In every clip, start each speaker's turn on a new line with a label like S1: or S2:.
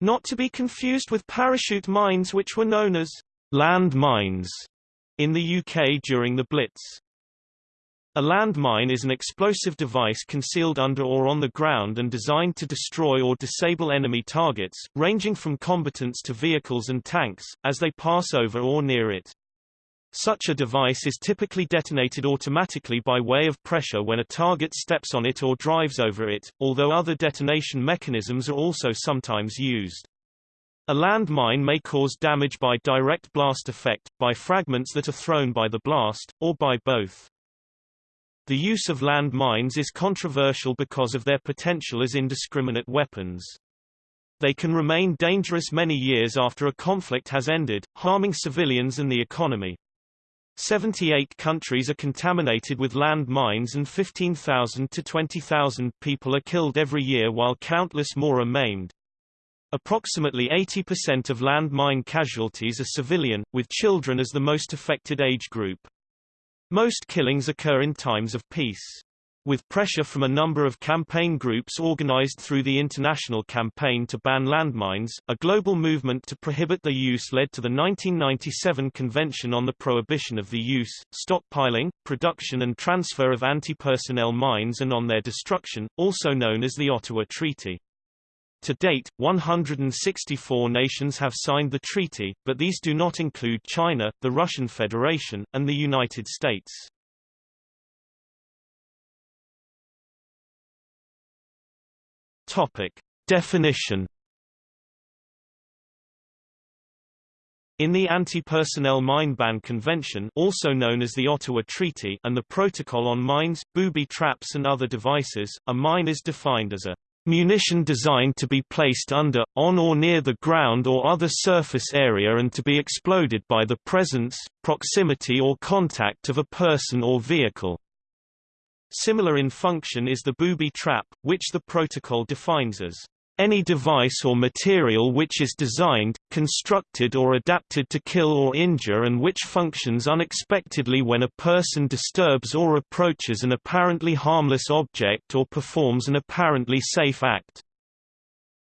S1: Not to be confused with parachute mines which were known as land mines in the UK during the Blitz. A landmine is an explosive device concealed under or on the ground and designed to destroy or disable enemy targets, ranging from combatants to vehicles and tanks, as they pass over or near it. Such a device is typically detonated automatically by way of pressure when a target steps on it or drives over it, although other detonation mechanisms are also sometimes used. A landmine may cause damage by direct blast effect, by fragments that are thrown by the blast, or by both. The use of land mines is controversial because of their potential as indiscriminate weapons. They can remain dangerous many years after a conflict has ended, harming civilians and the economy. 78 countries are contaminated with land mines and 15,000 to 20,000 people are killed every year while countless more are maimed. Approximately 80% of land mine casualties are civilian, with children as the most affected age group. Most killings occur in times of peace. With pressure from a number of campaign groups organized through the International Campaign to Ban Landmines, a global movement to prohibit their use led to the 1997 Convention on the Prohibition of the Use, Stockpiling, Production and Transfer of Anti-Personnel Mines and on their destruction, also known as the Ottawa Treaty. To date, 164 nations have signed the treaty, but these do not include China, the Russian Federation, and the United States. Topic. Definition In the Anti-Personnel Mine Ban Convention also known as the Ottawa Treaty and the Protocol on Mines, Booby Traps and Other Devices, a mine is defined as a munition designed to be placed under, on or near the ground or other surface area and to be exploded by the presence, proximity or contact of a person or vehicle. Similar in function is the booby trap, which the protocol defines as any device or material which is designed, constructed or adapted to kill or injure and which functions unexpectedly when a person disturbs or approaches an apparently harmless object or performs an apparently safe act.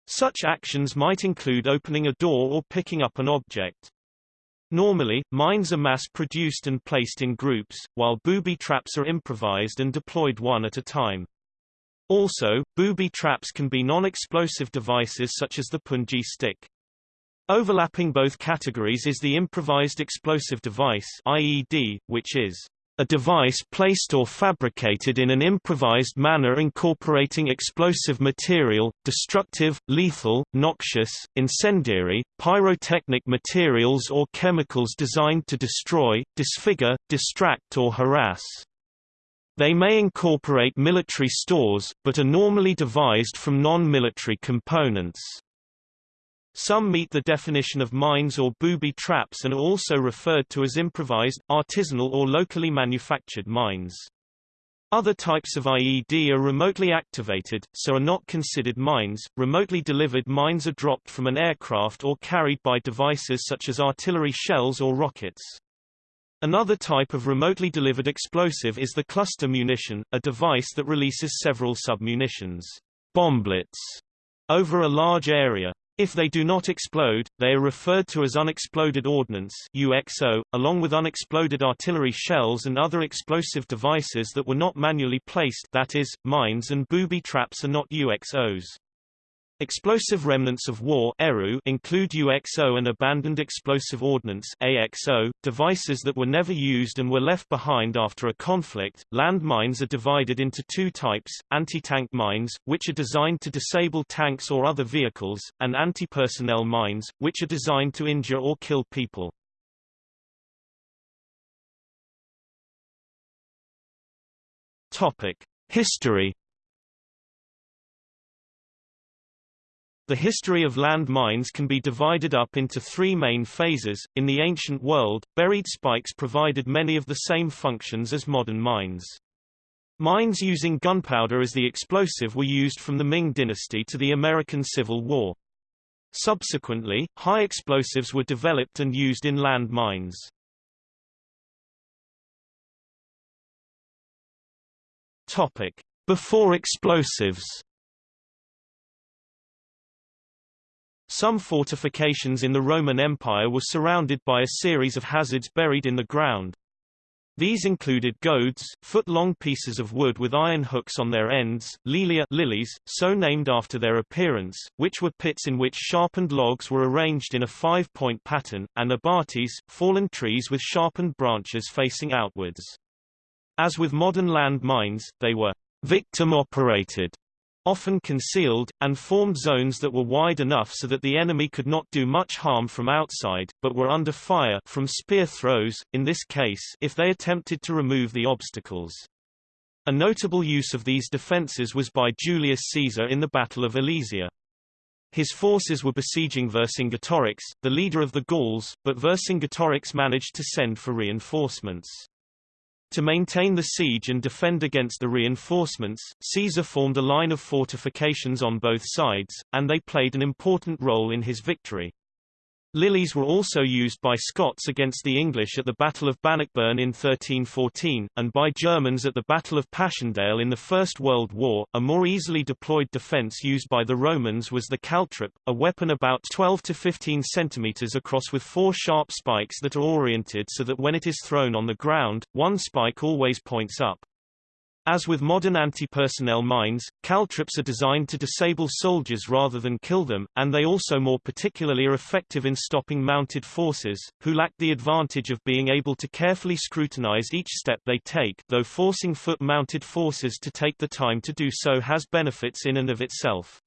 S1: Such actions might include opening a door or picking up an object. Normally, mines are mass-produced and placed in groups, while booby traps are improvised and deployed one at a time. Also, booby traps can be non-explosive devices such as the punji stick. Overlapping both categories is the improvised explosive device IED, which is a device placed or fabricated in an improvised manner incorporating explosive material, destructive, lethal, noxious, incendiary, pyrotechnic materials or chemicals designed to destroy, disfigure, distract or harass. They may incorporate military stores, but are normally devised from non-military components. Some meet the definition of mines or booby traps and are also referred to as improvised, artisanal or locally manufactured mines. Other types of IED are remotely activated, so are not considered mines. Remotely delivered mines are dropped from an aircraft or carried by devices such as artillery shells or rockets. Another type of remotely delivered explosive is the cluster munition, a device that releases several submunitions bomblets over a large area. If they do not explode, they are referred to as unexploded ordnance UXO, along with unexploded artillery shells and other explosive devices that were not manually placed that is, mines and booby traps are not UXOs. Explosive remnants of war include UXO and abandoned explosive ordnance AXO, devices that were never used and were left behind after a conflict. Landmines are divided into two types, anti-tank mines, which are designed to disable tanks or other vehicles, and anti-personnel mines, which are designed to injure or kill people. History The history of land mines can be divided up into three main phases. In the ancient world, buried spikes provided many of the same functions as modern mines. Mines using gunpowder as the explosive were used from the Ming dynasty to the American Civil War. Subsequently, high explosives were developed and used in land mines. Topic: Before explosives Some fortifications in the Roman Empire were surrounded by a series of hazards buried in the ground. These included goads, foot-long pieces of wood with iron hooks on their ends, lilia lilies, so named after their appearance, which were pits in which sharpened logs were arranged in a five-point pattern, and abatis, fallen trees with sharpened branches facing outwards. As with modern land mines, they were victim-operated often concealed, and formed zones that were wide enough so that the enemy could not do much harm from outside, but were under fire from spear throws, in this case if they attempted to remove the obstacles. A notable use of these defences was by Julius Caesar in the Battle of Alesia. His forces were besieging Vercingetorix, the leader of the Gauls, but Vercingetorix managed to send for reinforcements. To maintain the siege and defend against the reinforcements, Caesar formed a line of fortifications on both sides, and they played an important role in his victory. Lilies were also used by Scots against the English at the Battle of Bannockburn in 1314, and by Germans at the Battle of Passchendaele in the First World War. A more easily deployed defense used by the Romans was the caltrop, a weapon about 12 to 15 centimeters across with four sharp spikes that are oriented so that when it is thrown on the ground, one spike always points up. As with modern anti-personnel mines, caltrops are designed to disable soldiers rather than kill them, and they also more particularly are effective in stopping mounted forces, who lack the advantage of being able to carefully scrutinize each step they take though forcing foot-mounted forces to take the time to do so has benefits in and of itself.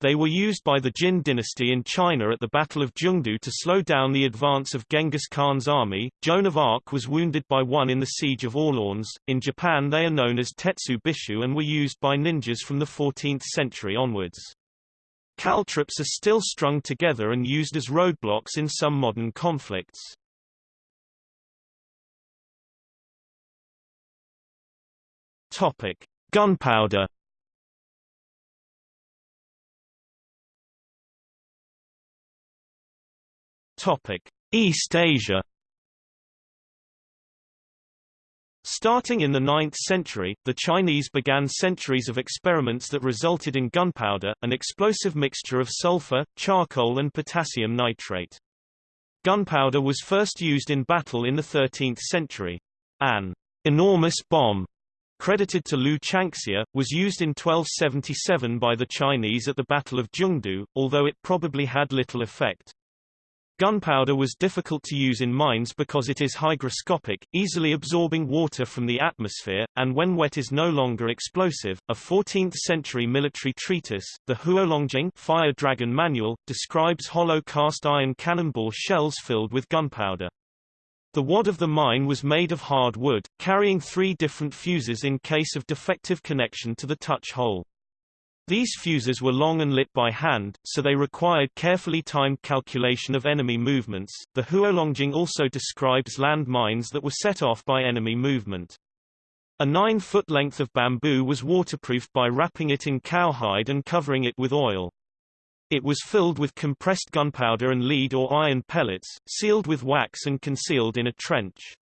S1: They were used by the Jin dynasty in China at the Battle of Jingdu to slow down the advance of Genghis Khan's army. Joan of Arc was wounded by one in the siege of Orleans. In Japan they are known as tetsubishi and were used by ninjas from the 14th century onwards. Caltrops are still strung together and used as roadblocks in some modern conflicts. Topic: Gunpowder East Asia. Starting in the 9th century, the Chinese began centuries of experiments that resulted in gunpowder, an explosive mixture of sulfur, charcoal and potassium nitrate. Gunpowder was first used in battle in the 13th century. An enormous bomb, credited to Lu Changxia, was used in 1277 by the Chinese at the Battle of Jingdu, although it probably had little effect. Gunpowder was difficult to use in mines because it is hygroscopic, easily absorbing water from the atmosphere, and when wet is no longer explosive. A 14th-century military treatise, the Huolongjing Fire Dragon Manual, describes hollow cast iron cannonball shells filled with gunpowder. The wad of the mine was made of hard wood, carrying three different fuses in case of defective connection to the touch hole. These fuses were long and lit by hand, so they required carefully timed calculation of enemy movements. The Huolongjing also describes land mines that were set off by enemy movement. A nine-foot length of bamboo was waterproofed by wrapping it in cowhide and covering it with oil. It was filled with compressed gunpowder and lead or iron pellets, sealed with wax and concealed in a trench.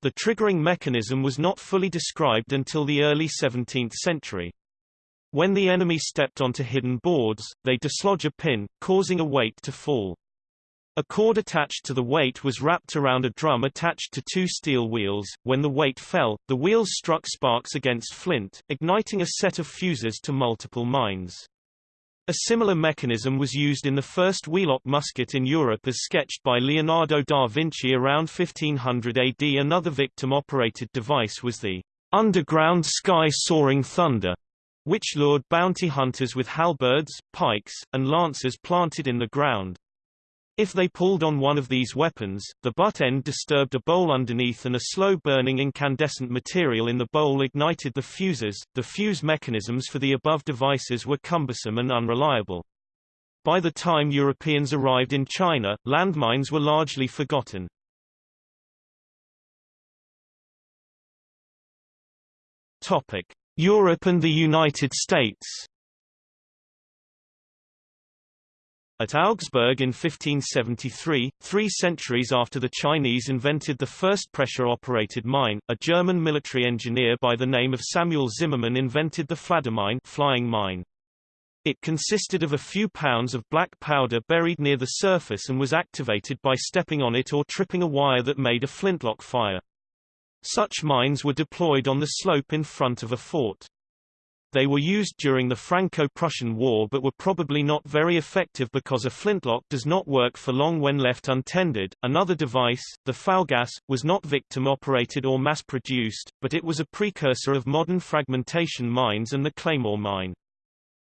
S1: The triggering mechanism was not fully described until the early 17th century. When the enemy stepped onto hidden boards, they dislodge a pin, causing a weight to fall. A cord attached to the weight was wrapped around a drum attached to two steel wheels. When the weight fell, the wheels struck sparks against flint, igniting a set of fuses to multiple mines. A similar mechanism was used in the first wheellock musket in Europe as sketched by Leonardo da Vinci around 1500 AD. Another victim-operated device was the underground sky soaring thunder, which lured bounty hunters with halberds, pikes, and lances planted in the ground. If they pulled on one of these weapons, the butt end disturbed a bowl underneath and a slow-burning incandescent material in the bowl ignited the fuses. The fuse mechanisms for the above devices were cumbersome and unreliable. By the time Europeans arrived in China, landmines were largely forgotten. Topic: Europe and the United States At Augsburg in 1573, three centuries after the Chinese invented the first pressure-operated mine, a German military engineer by the name of Samuel Zimmermann invented the Fladdermine flying mine. It consisted of a few pounds of black powder buried near the surface and was activated by stepping on it or tripping a wire that made a flintlock fire. Such mines were deployed on the slope in front of a fort. They were used during the Franco-Prussian War but were probably not very effective because a flintlock does not work for long when left untended. Another device, the fougasse, was not victim-operated or mass-produced, but it was a precursor of modern fragmentation mines and the Claymore mine.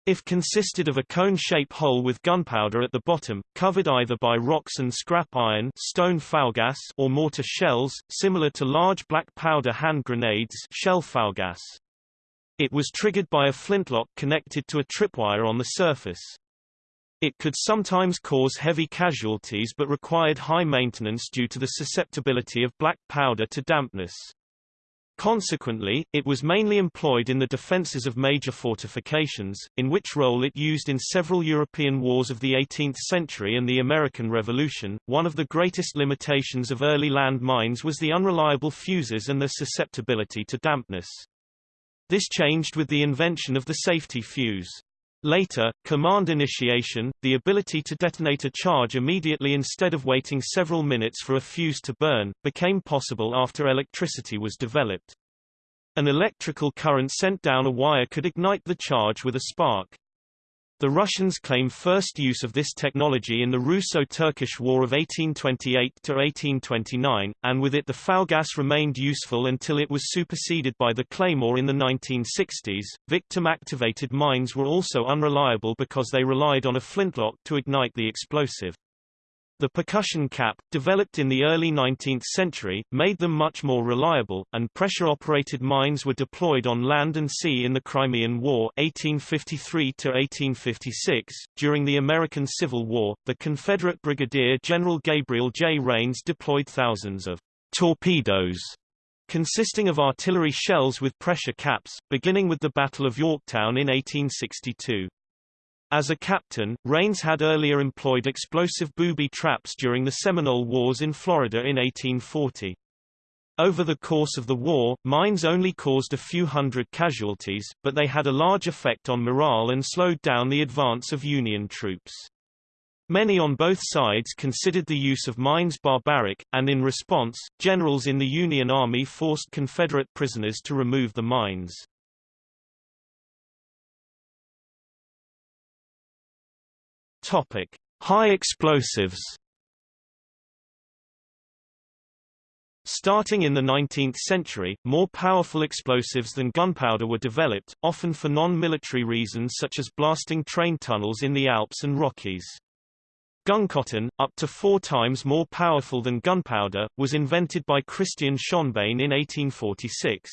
S1: If consisted of a cone-shaped hole with gunpowder at the bottom, covered either by rocks and scrap iron stone fougasse or mortar shells, similar to large black powder hand grenades shell fougasse. It was triggered by a flintlock connected to a tripwire on the surface. It could sometimes cause heavy casualties but required high maintenance due to the susceptibility of black powder to dampness. Consequently, it was mainly employed in the defences of major fortifications, in which role it used in several European wars of the 18th century and the American Revolution. One of the greatest limitations of early land mines was the unreliable fuses and their susceptibility to dampness. This changed with the invention of the safety fuse. Later, command initiation, the ability to detonate a charge immediately instead of waiting several minutes for a fuse to burn, became possible after electricity was developed. An electrical current sent down a wire could ignite the charge with a spark. The Russians claim first use of this technology in the Russo-Turkish War of 1828–1829, and with it the fougasse remained useful until it was superseded by the Claymore in the 1960s. Victim-activated mines were also unreliable because they relied on a flintlock to ignite the explosive. The percussion cap, developed in the early 19th century, made them much more reliable, and pressure-operated mines were deployed on land and sea in the Crimean War 1853–1856. During the American Civil War, the Confederate Brigadier General Gabriel J. Rains deployed thousands of torpedoes consisting of artillery shells with pressure caps, beginning with the Battle of Yorktown in 1862. As a captain, Rains had earlier employed explosive booby traps during the Seminole Wars in Florida in 1840. Over the course of the war, mines only caused a few hundred casualties, but they had a large effect on morale and slowed down the advance of Union troops. Many on both sides considered the use of mines barbaric, and in response, generals in the Union Army forced Confederate prisoners to remove the mines. Topic: High explosives. Starting in the 19th century, more powerful explosives than gunpowder were developed, often for non-military reasons such as blasting train tunnels in the Alps and Rockies. Guncotton, up to four times more powerful than gunpowder, was invented by Christian Schonbein in 1846.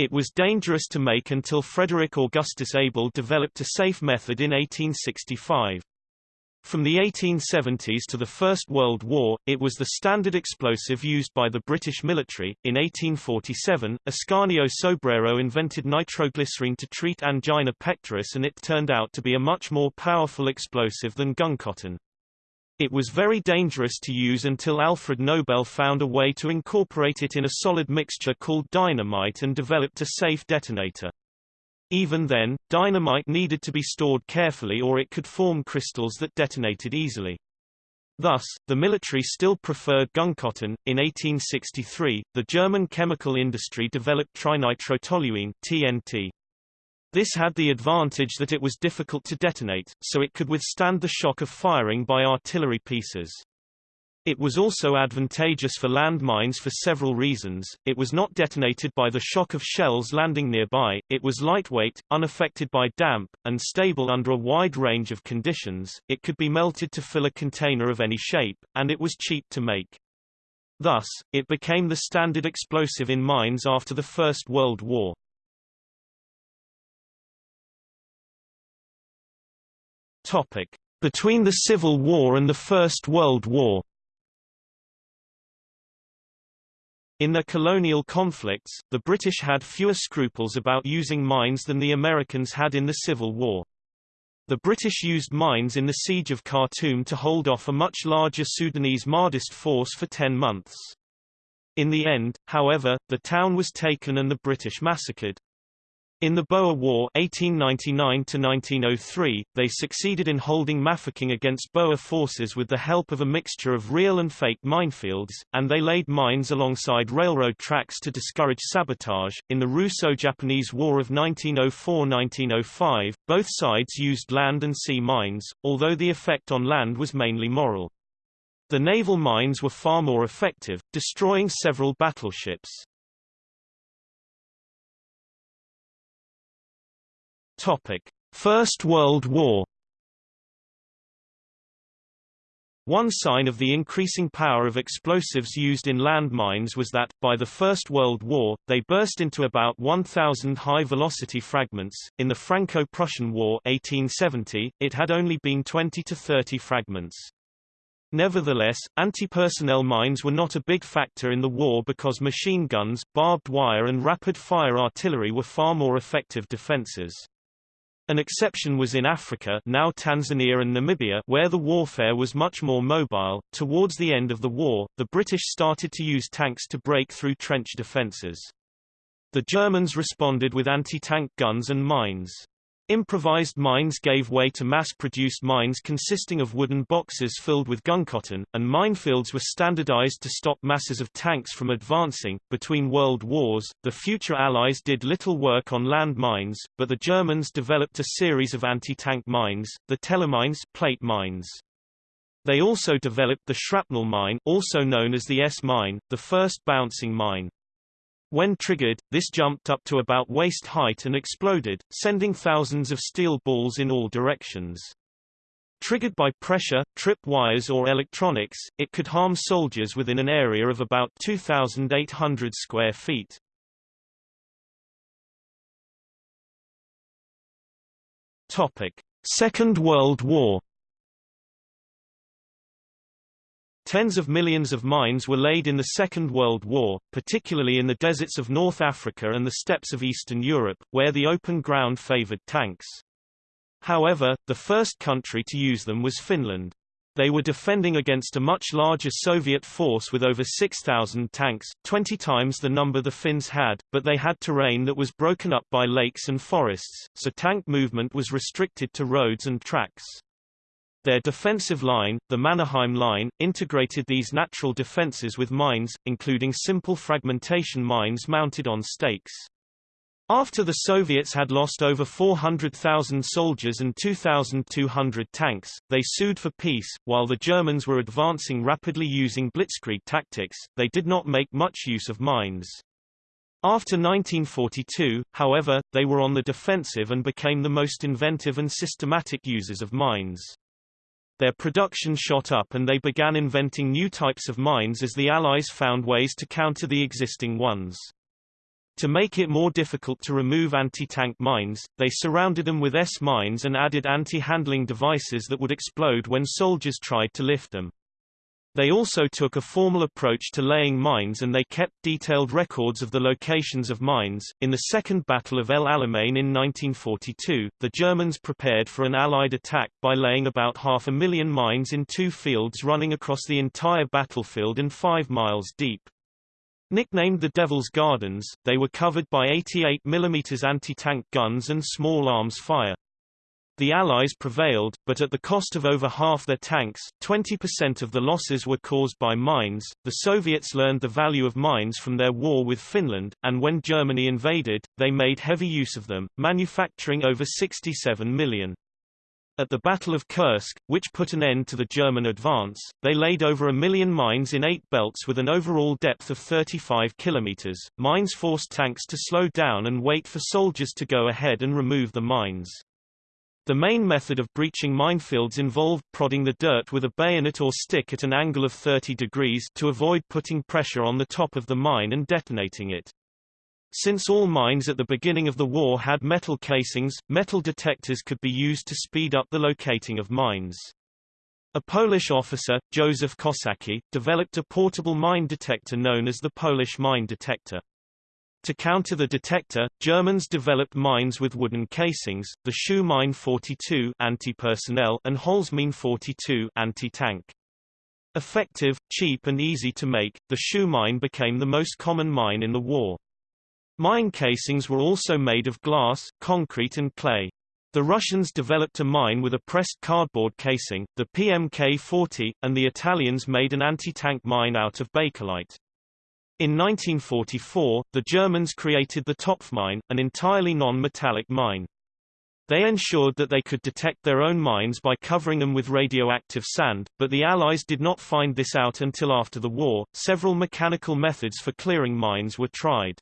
S1: It was dangerous to make until Frederick Augustus Abel developed a safe method in 1865. From the 1870s to the First World War, it was the standard explosive used by the British military. In 1847, Ascanio Sobrero invented nitroglycerine to treat angina pectoris and it turned out to be a much more powerful explosive than guncotton. It was very dangerous to use until Alfred Nobel found a way to incorporate it in a solid mixture called dynamite and developed a safe detonator. Even then, dynamite needed to be stored carefully or it could form crystals that detonated easily. Thus, the military still preferred guncotton. In 1863, the German chemical industry developed trinitrotoluene (TNT). This had the advantage that it was difficult to detonate, so it could withstand the shock of firing by artillery pieces. It was also advantageous for land mines for several reasons, it was not detonated by the shock of shells landing nearby, it was lightweight, unaffected by damp, and stable under a wide range of conditions, it could be melted to fill a container of any shape, and it was cheap to make. Thus, it became the standard explosive in mines after the First World War. Between the Civil War and the First World War In their colonial conflicts, the British had fewer scruples about using mines than the Americans had in the Civil War. The British used mines in the Siege of Khartoum to hold off a much larger Sudanese Mahdist force for ten months. In the end, however, the town was taken and the British massacred. In the Boer War 1899 they succeeded in holding Mafeking against Boer forces with the help of a mixture of real and fake minefields, and they laid mines alongside railroad tracks to discourage sabotage. In the Russo-Japanese War of 1904-1905, both sides used land and sea mines, although the effect on land was mainly moral. The naval mines were far more effective, destroying several battleships. Topic: First World War. One sign of the increasing power of explosives used in landmines was that, by the First World War, they burst into about 1,000 high-velocity fragments. In the Franco-Prussian War 1870, it had only been 20 to 30 fragments. Nevertheless, anti-personnel mines were not a big factor in the war because machine guns, barbed wire and rapid-fire artillery were far more effective defenses. An exception was in Africa now Tanzania and Namibia where the warfare was much more mobile. Towards the end of the war, the British started to use tanks to break through trench defences. The Germans responded with anti-tank guns and mines. Improvised mines gave way to mass-produced mines consisting of wooden boxes filled with guncotton, and minefields were standardized to stop masses of tanks from advancing. Between world wars, the future Allies did little work on land mines, but the Germans developed a series of anti-tank mines, the Tellermines plate mines. They also developed the shrapnel mine also known as the S-mine, the first bouncing mine. When triggered, this jumped up to about waist height and exploded, sending thousands of steel balls in all directions. Triggered by pressure, trip wires or electronics, it could harm soldiers within an area of about 2,800 square feet. Topic: Second World War Tens of millions of mines were laid in the Second World War, particularly in the deserts of North Africa and the steppes of Eastern Europe, where the open ground favored tanks. However, the first country to use them was Finland. They were defending against a much larger Soviet force with over 6,000 tanks, 20 times the number the Finns had, but they had terrain that was broken up by lakes and forests, so tank movement was restricted to roads and tracks. Their defensive line, the Mannerheim Line, integrated these natural defenses with mines, including simple fragmentation mines mounted on stakes. After the Soviets had lost over 400,000 soldiers and 2,200 tanks, they sued for peace. While the Germans were advancing rapidly using blitzkrieg tactics, they did not make much use of mines. After 1942, however, they were on the defensive and became the most inventive and systematic users of mines. Their production shot up and they began inventing new types of mines as the Allies found ways to counter the existing ones. To make it more difficult to remove anti-tank mines, they surrounded them with S-mines and added anti-handling devices that would explode when soldiers tried to lift them. They also took a formal approach to laying mines and they kept detailed records of the locations of mines. In the Second Battle of El Alamein in 1942, the Germans prepared for an Allied attack by laying about half a million mines in two fields running across the entire battlefield and five miles deep. Nicknamed the Devil's Gardens, they were covered by 88 mm anti-tank guns and small arms fire. The Allies prevailed, but at the cost of over half their tanks 20% of the losses were caused by mines. The Soviets learned the value of mines from their war with Finland, and when Germany invaded, they made heavy use of them, manufacturing over 67 million. At the Battle of Kursk, which put an end to the German advance, they laid over a million mines in eight belts with an overall depth of 35 kilometers. Mines forced tanks to slow down and wait for soldiers to go ahead and remove the mines. The main method of breaching minefields involved prodding the dirt with a bayonet or stick at an angle of 30 degrees to avoid putting pressure on the top of the mine and detonating it. Since all mines at the beginning of the war had metal casings, metal detectors could be used to speed up the locating of mines. A Polish officer, Józef Kosacki, developed a portable mine detector known as the Polish mine detector. To counter the detector, Germans developed mines with wooden casings, the Schuh Mine 42 anti-personnel and Holzmine 42 anti-tank. Effective, cheap and easy to make, the Schuh mine became the most common mine in the war. Mine casings were also made of glass, concrete and clay. The Russians developed a mine with a pressed cardboard casing, the PMK-40, and the Italians made an anti-tank mine out of bakelite. In 1944, the Germans created the Topfmine, an entirely non-metallic mine. They ensured that they could detect their own mines by covering them with radioactive sand, but the Allies did not find this out until after the war. Several mechanical methods for clearing mines were tried.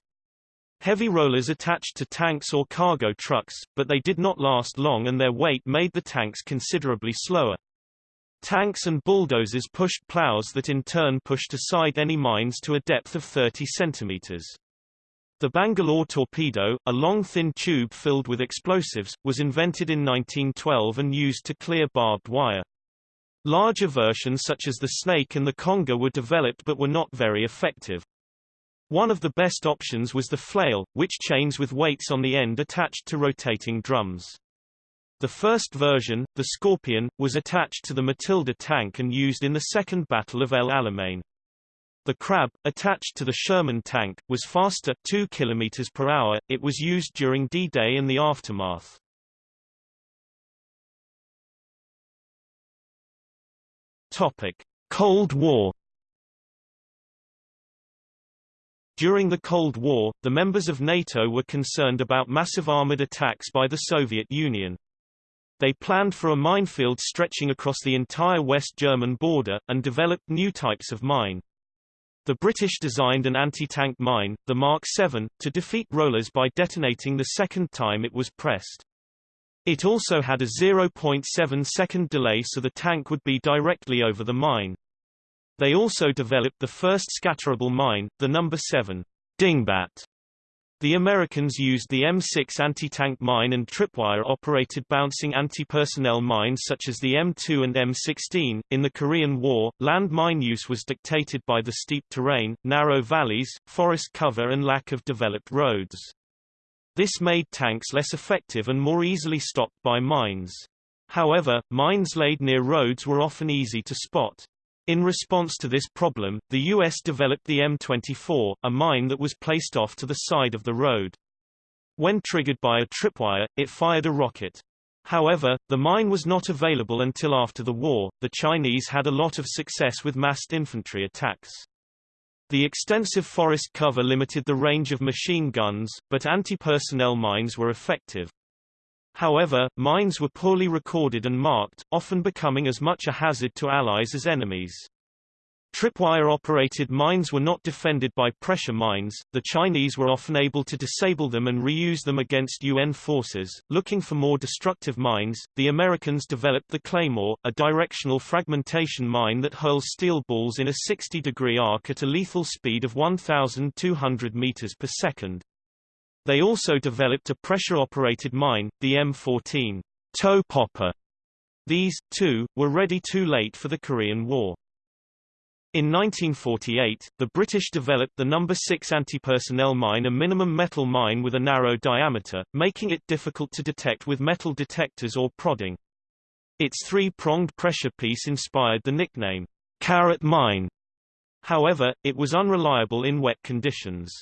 S1: Heavy rollers attached to tanks or cargo trucks, but they did not last long and their weight made the tanks considerably slower. Tanks and bulldozers pushed plows that in turn pushed aside any mines to a depth of 30 centimeters. The Bangalore torpedo, a long thin tube filled with explosives, was invented in 1912 and used to clear barbed wire. Larger versions such as the Snake and the Conger were developed but were not very effective. One of the best options was the flail, which chains with weights on the end attached to rotating drums. The first version, the Scorpion, was attached to the Matilda tank and used in the Second Battle of El Alamein. The Crab, attached to the Sherman tank, was faster 2 km per hour. It was used during D-Day and the aftermath. Topic: Cold War During the Cold War, the members of NATO were concerned about massive armored attacks by the Soviet Union. They planned for a minefield stretching across the entire West German border, and developed new types of mine. The British designed an anti-tank mine, the Mark 7, to defeat rollers by detonating the second time it was pressed. It also had a 0.7 second delay so the tank would be directly over the mine. They also developed the first scatterable mine, the number 7 Dingbat. The Americans used the M6 anti-tank mine and tripwire-operated bouncing anti-personnel mines such as the M2 and M16. In the Korean War, land mine use was dictated by the steep terrain, narrow valleys, forest cover and lack of developed roads. This made tanks less effective and more easily stopped by mines. However, mines laid near roads were often easy to spot. In response to this problem, the U.S. developed the M24, a mine that was placed off to the side of the road. When triggered by a tripwire, it fired a rocket. However, the mine was not available until after the war. The Chinese had a lot of success with massed infantry attacks. The extensive forest cover limited the range of machine guns, but anti-personnel mines were effective. However, mines were poorly recorded and marked, often becoming as much a hazard to allies as enemies. Tripwire-operated mines were not defended by pressure mines, the Chinese were often able to disable them and reuse them against UN forces. Looking for more destructive mines, the Americans developed the Claymore, a directional fragmentation mine that hurls steel balls in a 60-degree arc at a lethal speed of 1,200 meters per second. They also developed a pressure-operated mine, the M14 toe popper. These, too, were ready too late for the Korean War. In 1948, the British developed the No. 6 anti-personnel mine a minimum metal mine with a narrow diameter, making it difficult to detect with metal detectors or prodding. Its three-pronged pressure piece inspired the nickname, carrot mine. However, it was unreliable in wet conditions.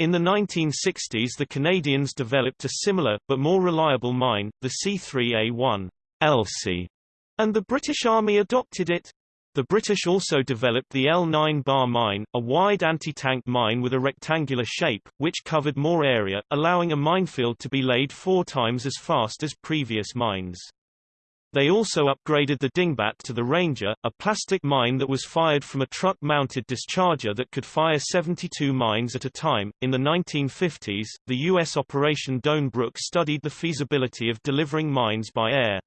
S1: In the 1960s the Canadians developed a similar, but more reliable mine, the C3A1 Elsie, and the British Army adopted it. The British also developed the L9 bar mine, a wide anti-tank mine with a rectangular shape, which covered more area, allowing a minefield to be laid four times as fast as previous mines. They also upgraded the Dingbat to the Ranger, a plastic mine that was fired from a truck-mounted discharger that could fire 72 mines at a time. In the 1950s, the U.S. Operation Doanbrook studied the feasibility of delivering mines by air.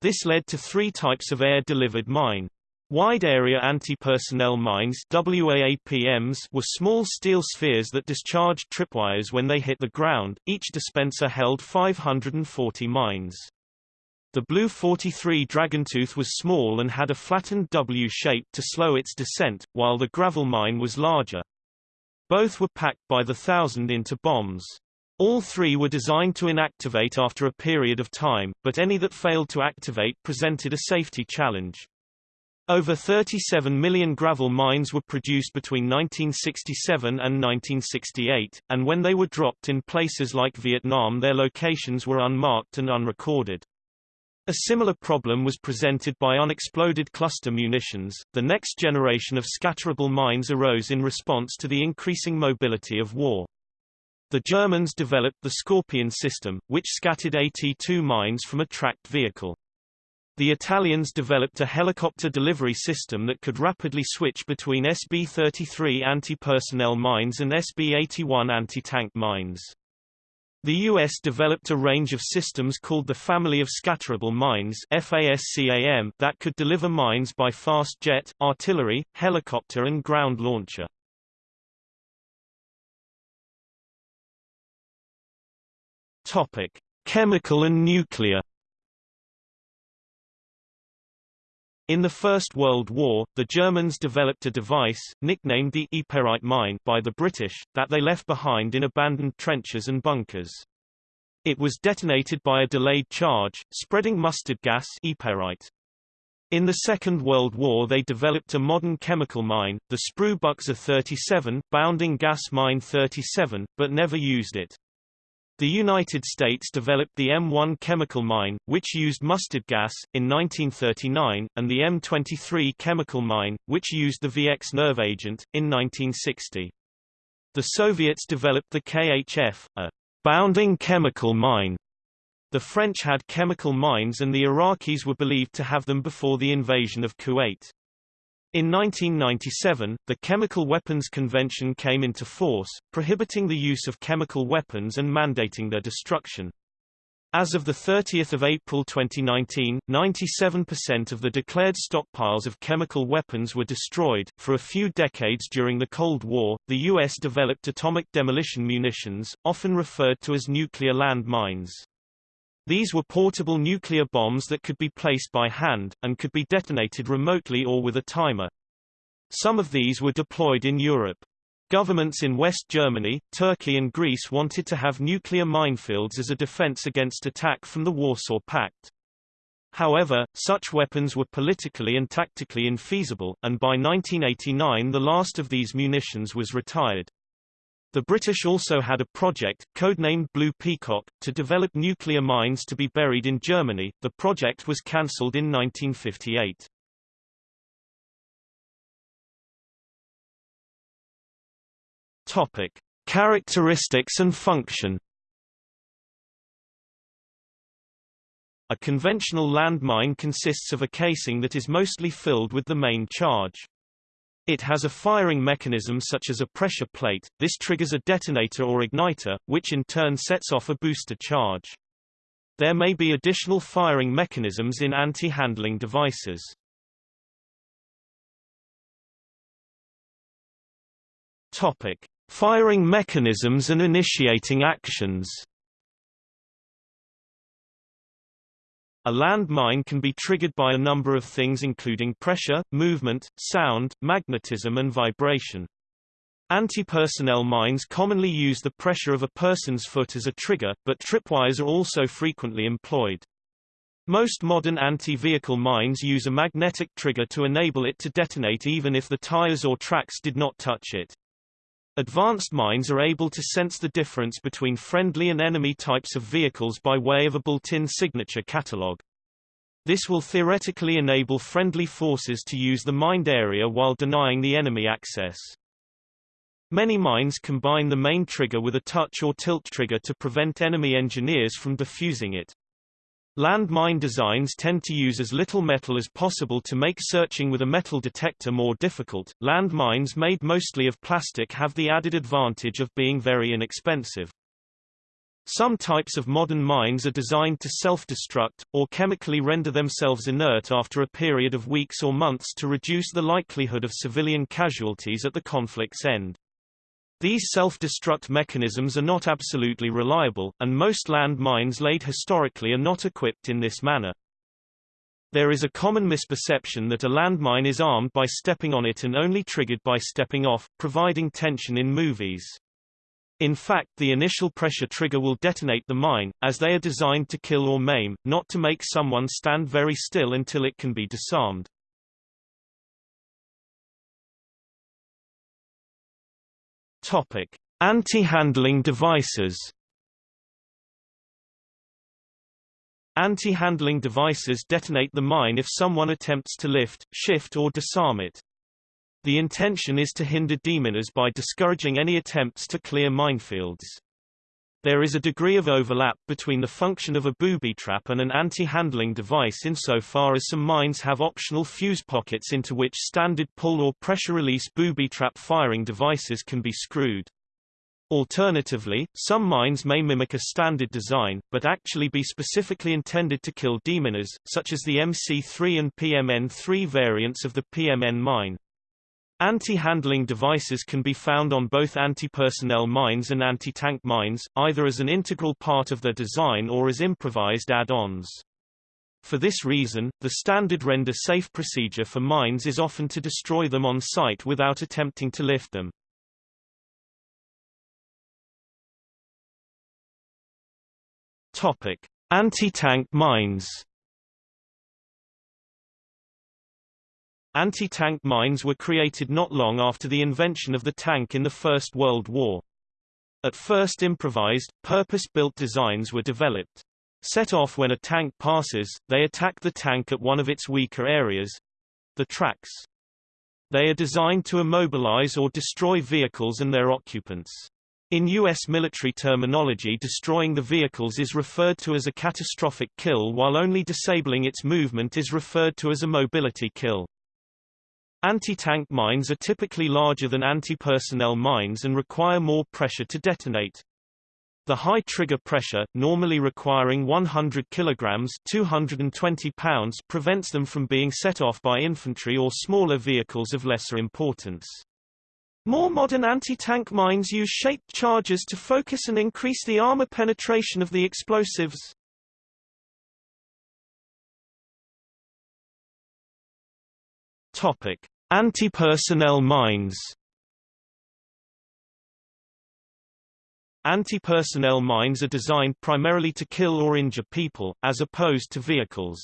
S1: This led to three types of air-delivered mine. Wide-area anti-personnel mines WAAPMs were small steel spheres that discharged tripwires when they hit the ground, each dispenser held 540 mines. The BLU-43 Dragontooth was small and had a flattened W shape to slow its descent, while the gravel mine was larger. Both were packed by the thousand into bombs. All three were designed to inactivate after a period of time, but any that failed to activate presented a safety challenge. Over 37 million gravel mines were produced between 1967 and 1968, and when they were dropped in places like Vietnam their locations were unmarked and unrecorded. A similar problem was presented by unexploded cluster munitions. The next generation of scatterable mines arose in response to the increasing mobility of war. The Germans developed the Scorpion system, which scattered AT-2 mines from a tracked vehicle. The Italians developed a helicopter delivery system that could rapidly switch between SB-33 anti-personnel mines and SB-81 anti-tank mines. The U.S. developed a range of systems called the Family of Scatterable Mines that could deliver mines by fast jet, artillery, helicopter and ground launcher. Chemical and nuclear In the First World War, the Germans developed a device, nicknamed the Yperite mine by the British, that they left behind in abandoned trenches and bunkers. It was detonated by a delayed charge, spreading mustard gas Ypérite. In the Second World War they developed a modern chemical mine, the Sprühbüchse 37, bounding gas mine 37, but never used it. The United States developed the M1 chemical mine, which used mustard gas, in 1939, and the M23 chemical mine, which used the VX nerve agent, in 1960. The Soviets developed the KHF, a bounding chemical mine. The French had chemical mines and the Iraqis were believed to have them before the invasion of Kuwait. In 1997, the Chemical Weapons Convention came into force, prohibiting the use of chemical weapons and mandating their destruction. As of 30 April 2019, 97% of the declared stockpiles of chemical weapons were destroyed. For a few decades during the Cold War, the U.S. developed atomic demolition munitions, often referred to as nuclear land mines. These were portable nuclear bombs that could be placed by hand, and could be detonated remotely or with a timer. Some of these were deployed in Europe. Governments in West Germany, Turkey and Greece wanted to have nuclear minefields as a defense against attack from the Warsaw Pact. However, such weapons were politically and tactically infeasible, and by 1989 the last of these munitions was retired. The British also had a project, codenamed Blue Peacock, to develop nuclear mines to be buried in Germany. The project was cancelled in 1958. Topic: Characteristics and function. A conventional landmine consists of a casing that is mostly filled with the main charge. It has a firing mechanism such as a pressure plate, this triggers a detonator or igniter, which in turn sets off a booster charge. There may be additional firing mechanisms in anti-handling devices. Topic: Firing mechanisms and initiating actions. A landmine can be triggered by a number of things including pressure, movement, sound, magnetism and vibration. Anti-personnel mines commonly use the pressure of a person's foot as a trigger, but tripwires are also frequently employed. Most modern anti-vehicle mines use a magnetic trigger to enable it to detonate even if the tires or tracks did not touch it. Advanced mines are able to sense the difference between friendly and enemy types of vehicles by way of a built-in signature catalog. This will theoretically enable friendly forces to use the mined area while denying the enemy access. Many mines combine the main trigger with a touch or tilt trigger to prevent enemy engineers from defusing it. Landmine designs tend to use as little metal as possible to make searching with a metal detector more difficult. Landmines made mostly of plastic have the added advantage of being very inexpensive. Some types of modern mines are designed to self-destruct, or chemically render themselves inert after a period of weeks or months to reduce the likelihood of civilian casualties at the conflict's end. These self-destruct mechanisms are not absolutely reliable, and most land mines laid historically are not equipped in this manner. There is a common misperception that a landmine is armed by stepping on it and only triggered by stepping off, providing tension in movies. In fact the initial pressure trigger will detonate the mine, as they are designed to kill or maim, not to make someone stand very still until it can be disarmed. Topic: Anti-handling devices. Anti-handling devices detonate the mine if someone attempts to lift, shift or disarm it. The intention is to hinder deminers by discouraging any attempts to clear minefields. There is a degree of overlap between the function of a booby trap and an anti-handling device insofar as some mines have optional fuse pockets into which standard pull or pressure release booby trap firing devices can be screwed. Alternatively, some mines may mimic a standard design, but actually be specifically intended to kill deminers, such as the MC3 and PMN3 variants of the PMN mine. Anti-handling devices can be found on both anti-personnel mines and anti-tank mines, either as an integral part of their design or as improvised add-ons. For this reason, the standard render-safe procedure for mines is often to destroy them on site without attempting to lift them. Topic: Anti-tank mines. Anti-tank mines were created not long after the invention of the tank in the First World War. At first improvised, purpose-built designs were developed. Set off when a tank passes, they attack the tank at one of its weaker areas—the tracks. They are designed to immobilize or destroy vehicles and their occupants. In U.S. military terminology destroying the vehicles is referred to as a catastrophic kill while only disabling its movement is referred to as a mobility kill. Anti-tank mines are typically larger than anti-personnel mines and require more pressure to detonate. The high trigger pressure, normally requiring 100 kilograms 220 pounds, prevents them from being set off by infantry or smaller vehicles of lesser importance. More modern anti-tank mines use shaped charges to focus and increase the armor penetration of the explosives. Topic: Anti-personnel mines. Anti-personnel mines are designed primarily to kill or injure people, as opposed to vehicles.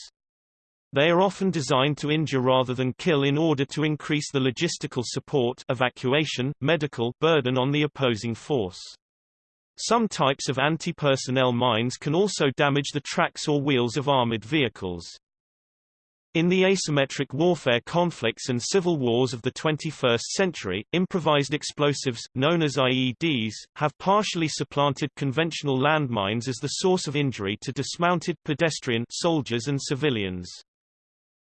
S1: They are often designed to injure rather than kill in order to increase the logistical support evacuation, medical burden on the opposing force. Some types of anti-personnel mines can also damage the tracks or wheels of armored vehicles. In the asymmetric warfare conflicts and civil wars of the 21st century, improvised explosives, known as IEDs, have partially supplanted conventional landmines as the source of injury to dismounted pedestrian soldiers and civilians.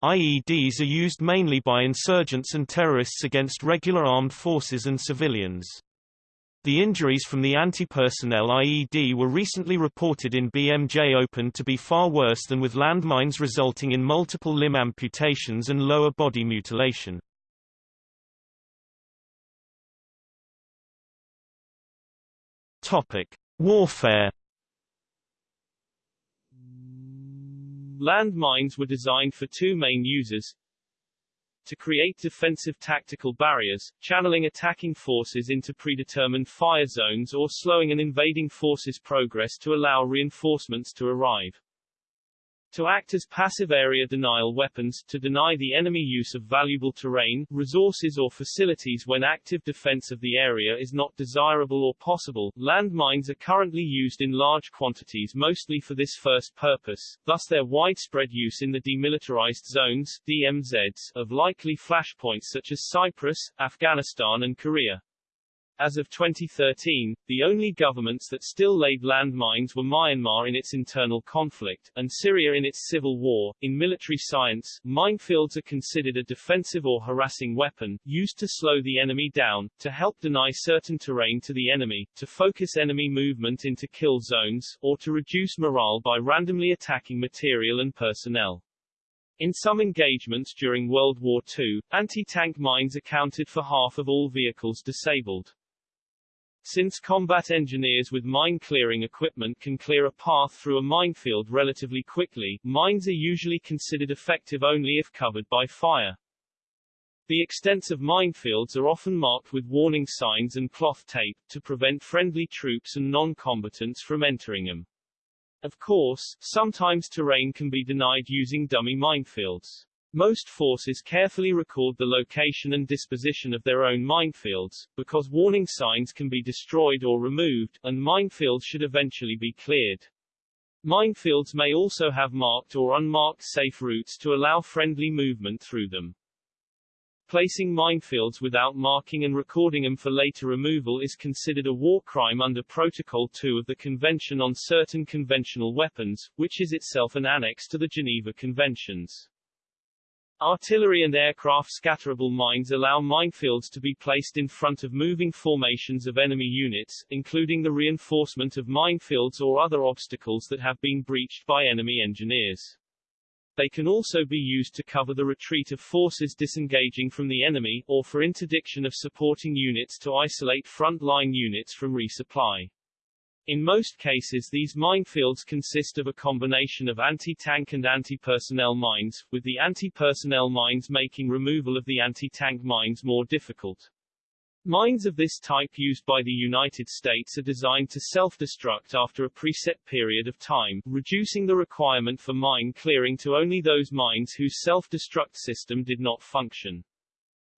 S1: IEDs are used mainly by insurgents and terrorists against regular armed forces and civilians. The injuries from the anti-personnel IED were recently reported in BMJ Open to be far worse than with landmines resulting in multiple limb amputations and lower body mutilation. Topic: Warfare
S2: Landmines were designed for two main uses. To create defensive tactical barriers, channeling attacking forces into predetermined fire zones or slowing an invading force's progress to allow reinforcements to arrive to act as passive area denial weapons, to deny the enemy use of valuable terrain, resources or facilities when active defense of the area is not desirable or possible. Landmines are currently used in large quantities mostly for this first purpose, thus their widespread use in the demilitarized zones DMZs, of likely flashpoints such as Cyprus, Afghanistan and Korea. As of 2013, the only governments that still laid landmines were Myanmar in its internal conflict, and Syria in its civil war. In military science, minefields are considered a defensive or harassing weapon, used to slow the enemy down, to help deny certain terrain to the enemy, to focus enemy movement into kill zones, or to reduce morale by randomly attacking material and personnel. In some engagements during World War II, anti-tank mines accounted for half of all vehicles disabled. Since combat engineers with mine-clearing equipment can clear a path through a minefield relatively quickly, mines are usually considered effective only if covered by fire. The extents of minefields are often marked with warning signs and cloth tape, to prevent friendly troops and non-combatants from entering them. Of course, sometimes terrain can be denied using dummy minefields. Most forces carefully record the location and disposition of their own minefields, because warning signs can be destroyed or removed, and minefields should eventually be cleared. Minefields may also have marked or unmarked safe routes to allow friendly movement through them. Placing minefields without marking and recording them for later removal is considered a war crime under Protocol 2 of the Convention on Certain Conventional Weapons, which is itself an annex to the Geneva Conventions. Artillery and aircraft scatterable mines allow minefields to be placed in front of moving formations of enemy units, including the reinforcement of minefields or other obstacles that have been breached by enemy engineers. They can also be used to cover the retreat of forces disengaging from the enemy, or for interdiction of supporting units to isolate front-line units from resupply. In most cases these minefields consist of a combination of anti-tank and anti-personnel mines, with the anti-personnel mines making removal of the anti-tank mines more difficult. Mines of this type used by the United States are designed to self-destruct after a preset period of time, reducing the requirement for mine clearing to only those mines whose self-destruct system did not function.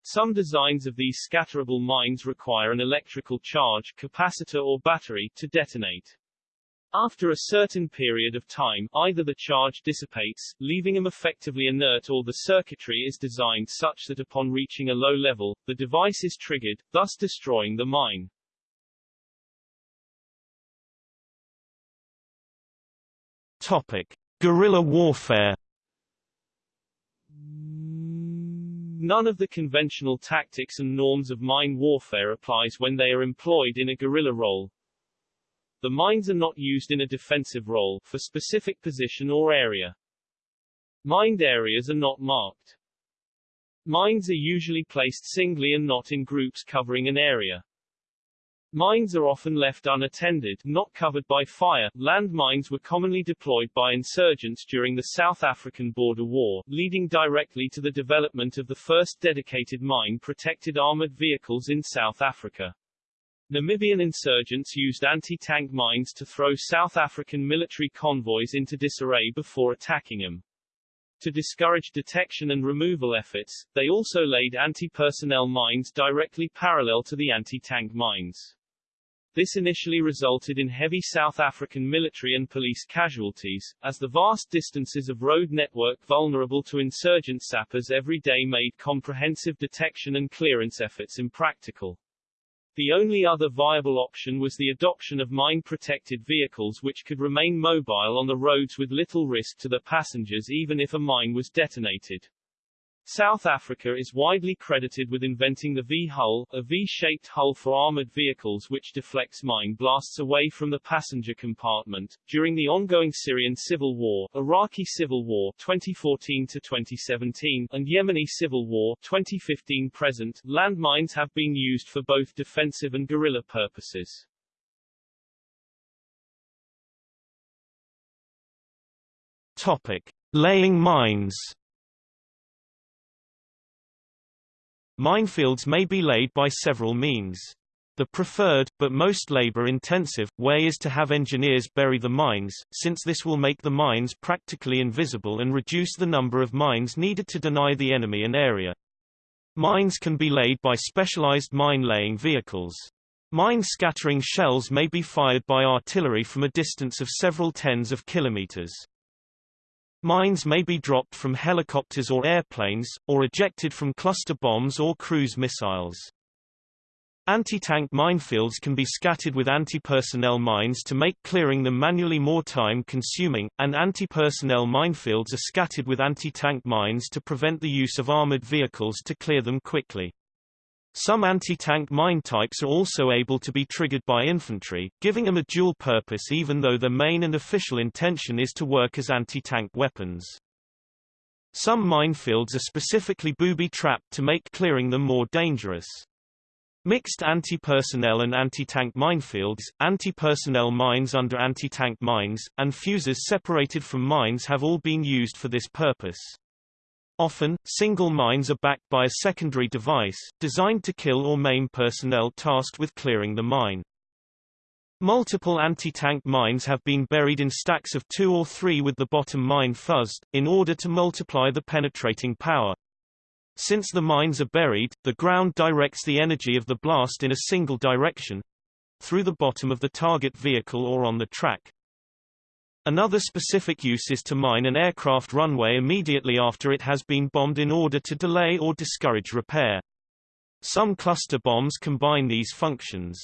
S2: Some designs of these scatterable mines require an electrical charge capacitor or battery to detonate. After a certain period of time, either the charge dissipates, leaving them effectively inert or the circuitry is designed such that upon reaching a low level, the device is triggered, thus destroying the mine.
S1: Topic. Guerrilla warfare
S2: None of the conventional tactics and norms of mine warfare applies when they are employed in a guerrilla role. The mines are not used in a defensive role, for specific position or area. Mined areas are not marked. Mines are usually placed singly and not in groups covering an area. Mines are often left unattended, not covered by fire. Land mines were commonly deployed by insurgents during the South African Border War, leading directly to the development of the first dedicated mine-protected armored vehicles in South Africa. Namibian insurgents used anti-tank mines to throw South African military convoys into disarray before attacking them. To discourage detection and removal efforts, they also laid anti-personnel mines directly parallel to the anti-tank mines. This initially resulted in heavy South African military and police casualties, as the vast distances of road network vulnerable to insurgent sappers every day made comprehensive detection and clearance efforts impractical. The only other viable option was the adoption of mine-protected vehicles which could remain mobile on the roads with little risk to the passengers even if a mine was detonated. South Africa is widely credited with inventing the V-hull, a V-shaped hull for armored vehicles which deflects mine blasts away from the passenger compartment. During the ongoing Syrian civil war, Iraqi civil war 2014 to 2017, and Yemeni civil war 2015 present, landmines have been used for both defensive and guerrilla purposes.
S1: Topic: Laying mines. Minefields may be laid by several means. The preferred, but most labor-intensive, way is to have engineers bury the mines, since this will make the mines practically invisible and reduce the number of mines needed to deny the enemy an area. Mines can be laid by specialized mine-laying vehicles. Mine-scattering shells may be fired by artillery from a distance of several tens of kilometers. Mines may be dropped from helicopters or airplanes, or ejected from cluster bombs or cruise missiles. Anti-tank minefields can be scattered with anti-personnel mines to make clearing them manually more time-consuming, and anti-personnel minefields are scattered with anti-tank mines to prevent the use of armored vehicles to clear them quickly. Some anti-tank mine types are also able to be triggered by infantry, giving them a dual purpose even though their main and official intention is to work as anti-tank weapons. Some minefields are specifically booby-trapped to make clearing them more dangerous. Mixed anti-personnel and anti-tank minefields, anti-personnel mines under anti-tank mines, and fuses separated from mines have all been used for this purpose. Often, single mines are backed by a secondary device, designed to kill or maim personnel tasked with clearing the mine. Multiple anti-tank mines have been buried in stacks of two or three with the bottom mine fuzzed, in order to multiply the penetrating power. Since the mines are buried, the ground directs the energy of the blast in a single direction—through the bottom of the target vehicle or on the track. Another specific use is to mine an aircraft runway immediately after it has been bombed in order to delay or discourage repair. Some cluster bombs combine these functions.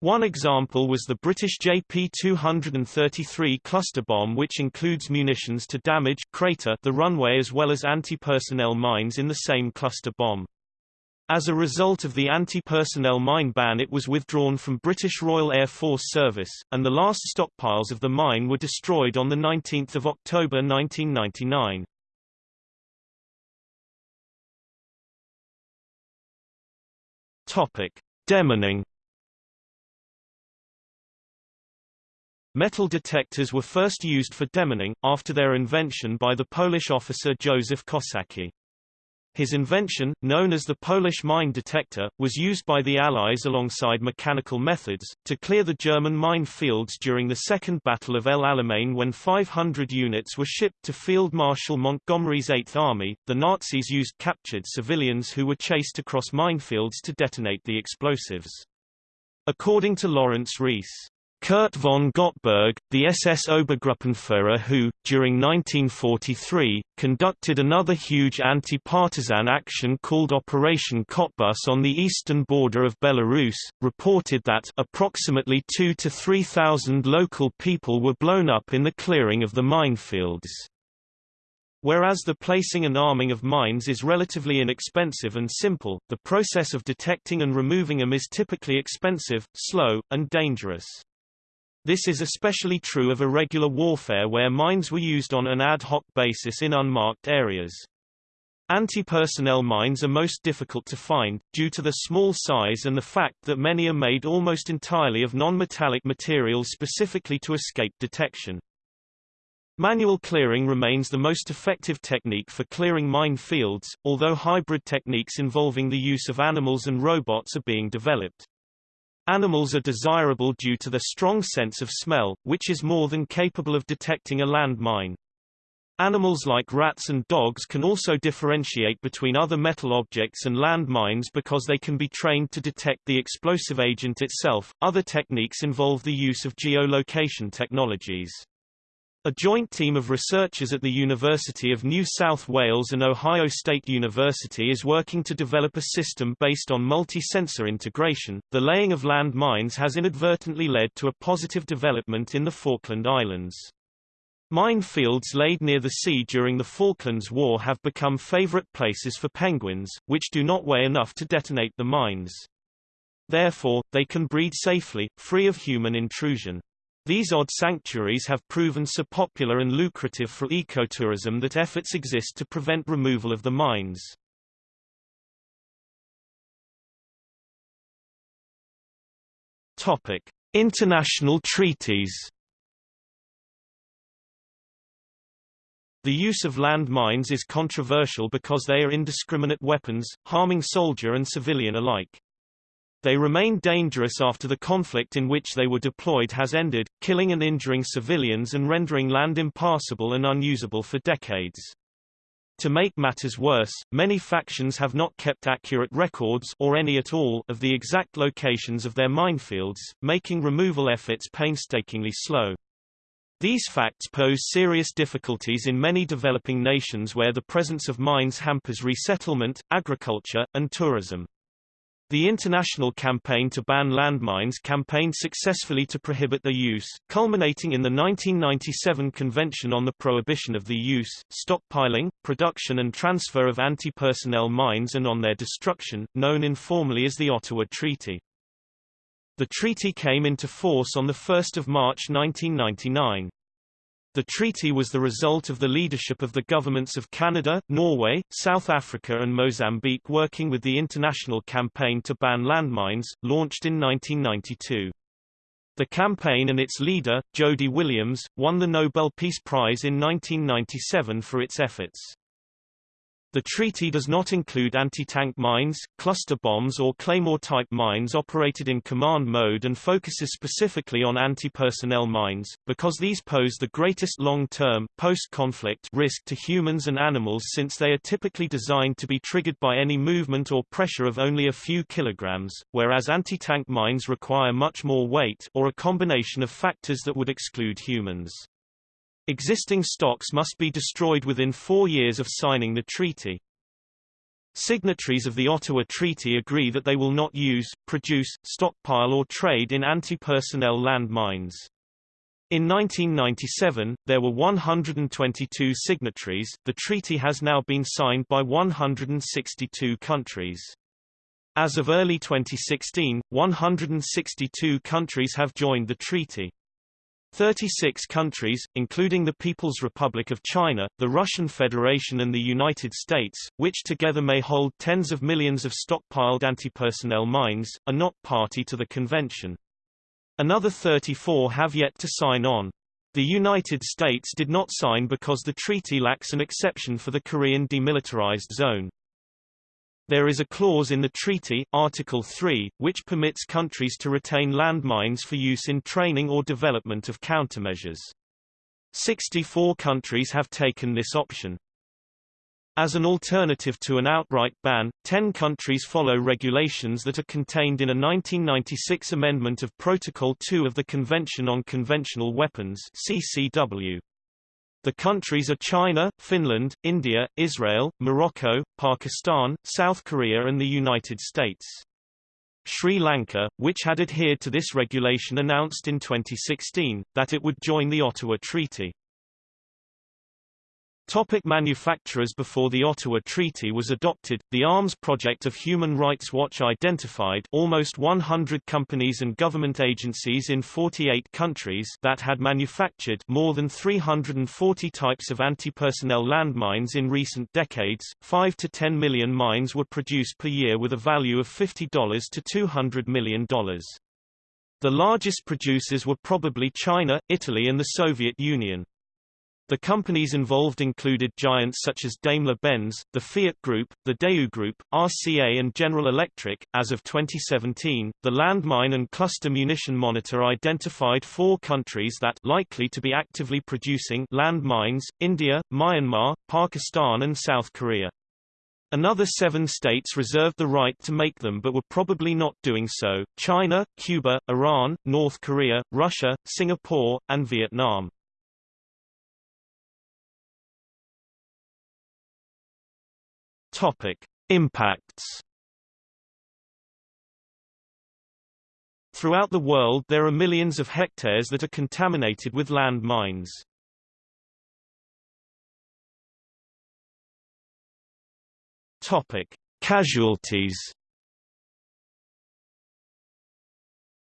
S1: One example was the British JP-233 cluster bomb which includes munitions to damage crater the runway as well as anti-personnel mines in the same cluster bomb. As a result of the anti-personnel mine ban it was withdrawn from British Royal Air Force service, and the last stockpiles of the mine were destroyed on 19 October 1999. Topic. Demining Metal detectors were first used for demining, after their invention by the Polish officer Joseph Kosacki. His invention, known as the Polish mine detector, was used by the Allies alongside mechanical methods, to clear the German mine fields during the Second Battle of El Alamein when 500 units were shipped to Field Marshal Montgomery's Eighth Army. The Nazis used captured civilians who were chased across minefields to detonate the explosives. According to Lawrence Rees, Curt von Gottberg, the SS Obergruppenführer who, during 1943, conducted another huge anti-partisan action called Operation Cottbus on the eastern border of Belarus, reported that approximately 2 to 3,000 local people were blown up in the clearing of the minefields. Whereas the placing and arming of mines is relatively inexpensive and simple, the process of detecting and removing them is typically expensive, slow, and dangerous. This is especially true of irregular warfare where mines were used on an ad hoc basis in unmarked areas. Anti-personnel mines are most difficult to find, due to their small size and the fact that many are made almost entirely of non-metallic materials specifically to escape detection. Manual clearing remains the most effective technique for clearing mine fields, although hybrid techniques involving the use of animals and robots are being developed. Animals are desirable due to their strong sense of smell, which is more than capable of detecting a landmine. Animals like rats and dogs can also differentiate between other metal objects and landmines because they can be trained to detect the explosive agent itself. Other techniques involve the use of geolocation technologies. A joint team of researchers at the University of New South Wales and Ohio State University is working to develop a system based on multi-sensor integration. The laying of land mines has inadvertently led to a positive development in the Falkland Islands. Minefields laid near the sea during the Falklands War have become favorite places for penguins, which do not weigh enough to detonate the mines. Therefore, they can breed safely, free of human intrusion. These odd sanctuaries have proven so popular and lucrative for ecotourism that efforts exist to prevent removal of the mines. Topic: International treaties. The use of land mines is controversial because they are indiscriminate weapons, harming soldier and civilian alike. They remain dangerous after the conflict in which they were deployed has ended, killing and injuring civilians and rendering land impassable and unusable for decades. To make matters worse, many factions have not kept accurate records or any at all of the exact locations of their minefields, making removal efforts painstakingly slow. These facts pose serious difficulties in many developing nations where the presence of mines hampers resettlement, agriculture, and tourism. The international campaign to ban landmines campaigned successfully to prohibit their use, culminating in the 1997 Convention on the Prohibition of the Use, Stockpiling, Production and Transfer of Anti-Personnel Mines and on their destruction, known informally as the Ottawa Treaty. The treaty came into force on 1 March 1999. The treaty was the result of the leadership of the governments of Canada, Norway, South Africa and Mozambique working with the International Campaign to Ban Landmines, launched in 1992. The campaign and its leader, Jody Williams, won the Nobel Peace Prize in 1997 for its efforts. The treaty does not include anti-tank mines, cluster bombs or Claymore-type mines operated in command mode and focuses specifically on anti-personnel mines, because these pose the greatest long-term, post-conflict risk to humans and animals since they are typically designed to be triggered by any movement or pressure of only a few kilograms, whereas anti-tank mines require much more weight or a combination of factors that would exclude humans. Existing stocks must be destroyed within four years of signing the treaty. Signatories of the Ottawa Treaty agree that they will not use, produce, stockpile or trade in anti-personnel land mines. In 1997, there were 122 signatories. The treaty has now been signed by 162 countries. As of early 2016, 162 countries have joined the treaty. 36 countries, including the People's Republic of China, the Russian Federation and the United States, which together may hold tens of millions of stockpiled anti-personnel mines, are not party to the convention. Another 34 have yet to sign on. The United States did not sign because the treaty lacks an exception for the Korean demilitarized zone. There is a clause in the treaty, Article 3, which permits countries to retain landmines for use in training or development of countermeasures. 64 countries have taken this option. As an alternative to an outright ban, 10 countries follow regulations that are contained in a 1996 amendment of Protocol 2 of the Convention on Conventional Weapons CCW. The countries are China, Finland, India, Israel, Morocco, Pakistan, South Korea and the United States. Sri Lanka, which had adhered to this regulation announced in 2016, that it would join the Ottawa Treaty. Topic manufacturers Before the Ottawa Treaty was adopted, the arms project of Human Rights Watch identified almost 100 companies and government agencies in 48 countries that had manufactured more than 340 types of anti-personnel landmines in recent decades. 5 to 10 million mines were produced per year with a value of $50 to $200 million. The largest producers were probably China, Italy and the Soviet Union. The companies involved included giants such as Daimler-Benz, the Fiat Group, the Daewoo Group, RCA and General Electric. As of 2017, the Landmine and Cluster Munition Monitor identified four countries that likely to be actively producing landmines: India, Myanmar, Pakistan and South Korea. Another seven states reserved the right to make them but were probably not doing so, China, Cuba, Iran, North Korea, Russia, Singapore, and Vietnam. Topic: Impacts. Throughout the world there are millions of hectares that are contaminated with land mines. Topic: Casualties.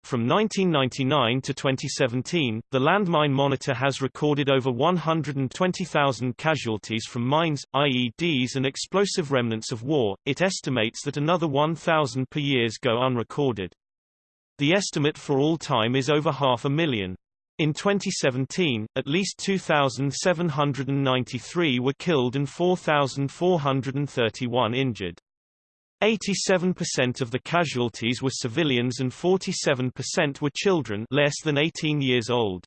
S1: From 1999 to 2017, the Landmine Monitor has recorded over 120,000 casualties from mines, IEDs and explosive remnants of war. It estimates that another 1,000 per year go unrecorded. The estimate for all time is over half a million. In 2017, at least 2,793 were killed and 4,431 injured. 87% of the casualties were civilians and 47% were children less than 18 years old.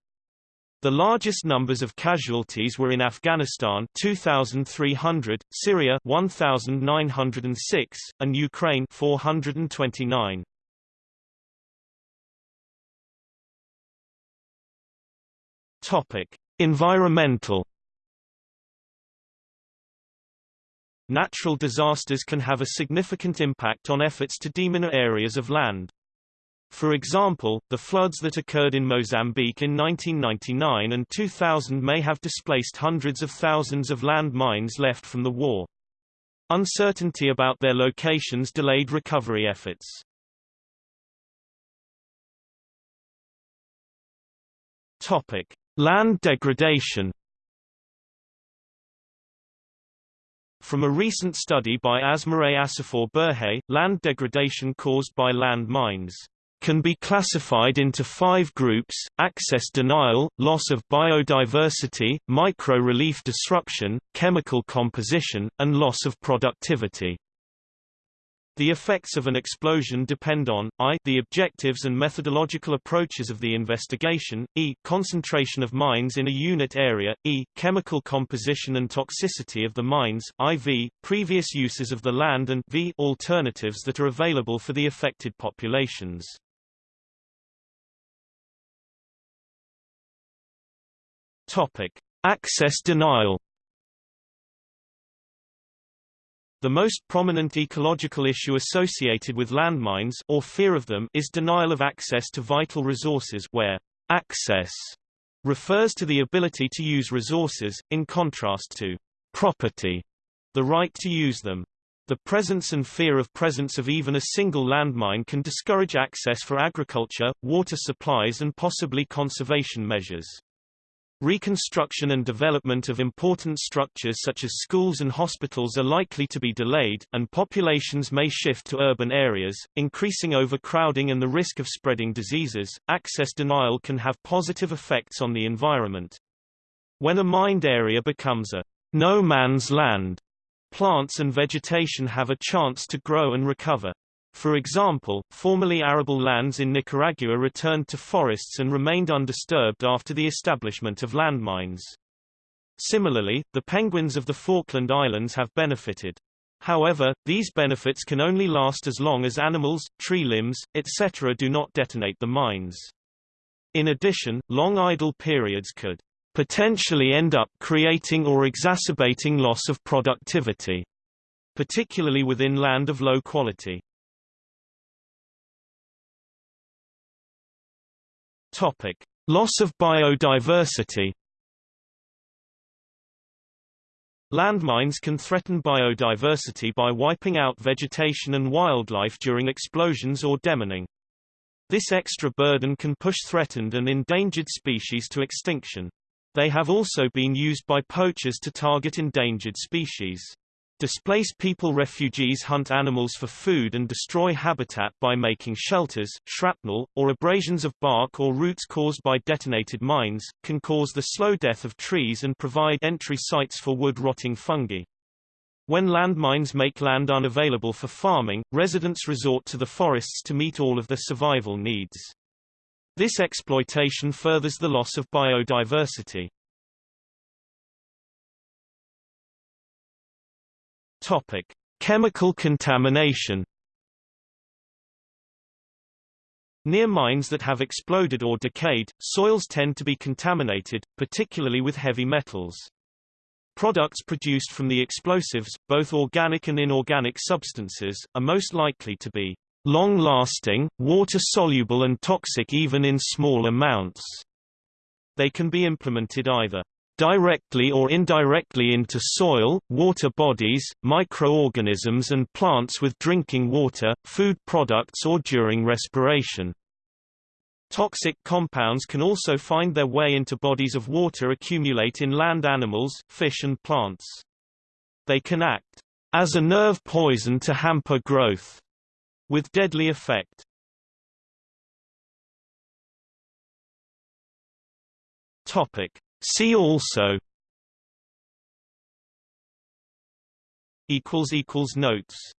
S1: The largest numbers of casualties were in Afghanistan 2300, Syria 1906, and Ukraine 429. Topic: Environmental Natural disasters can have a significant impact on efforts to demine areas of land. For example, the floods that occurred in Mozambique in 1999 and 2000 may have displaced hundreds of thousands of land mines left from the war. Uncertainty about their locations delayed recovery efforts. Topic: Land degradation From a recent study by Asmeret Asefaw Berhe, land degradation caused by land mines can be classified into five groups, access denial, loss of biodiversity, micro-relief disruption, chemical composition, and loss of productivity. The effects of an explosion depend on, i the objectives and methodological approaches of the investigation, e concentration of mines in a unit area, e chemical composition and toxicity of the mines, iv previous uses of the land and v alternatives that are available for the affected populations. Topic: Access denial The most prominent ecological issue associated with landmines or fear of them is denial of access to vital resources where access refers to the ability to use resources, in contrast to property, the right to use them. The presence and fear of presence of even a single landmine can discourage access for agriculture, water supplies and possibly conservation measures. Reconstruction and development of important structures such as schools and hospitals are likely to be delayed, and populations may shift to urban areas, increasing overcrowding and the risk of spreading diseases. Access denial can have positive effects on the environment. When a mined area becomes a no man's land, plants and vegetation have a chance to grow and recover. For example, formerly arable lands in Nicaragua returned to forests and remained undisturbed after the establishment of landmines. Similarly, the penguins of the Falkland Islands have benefited. However, these benefits can only last as long as animals, tree limbs, etc. do not detonate the mines. In addition, long idle periods could potentially end up creating or exacerbating loss of productivity, particularly within land of low quality. Topic: Loss of biodiversity. Landmines can threaten biodiversity by wiping out vegetation and wildlife during explosions or demining. This extra burden can push threatened and endangered species to extinction. They have also been used by poachers to target endangered species. Displaced people refugees hunt animals for food and destroy habitat by making shelters. Shrapnel, or abrasions of bark or roots caused by detonated mines, can cause the slow death of trees and provide entry sites for wood-rotting fungi. When landmines make land unavailable for farming, residents resort to the forests to meet all of their survival needs. This exploitation furthers the loss of biodiversity. Topic: Chemical contamination. Near mines that have exploded or decayed, soils tend to be contaminated, particularly with heavy metals. Products produced from the explosives, both organic and inorganic substances, are most likely to be long-lasting, water-soluble and toxic even in small amounts. They can be implemented either directly or indirectly into soil, water bodies, microorganisms and plants with drinking water, food products or during respiration. Toxic compounds can also find their way into bodies of water accumulate in land animals, fish and plants. They can act as a nerve poison to hamper growth, with deadly effect. Topic: See also equals equals notes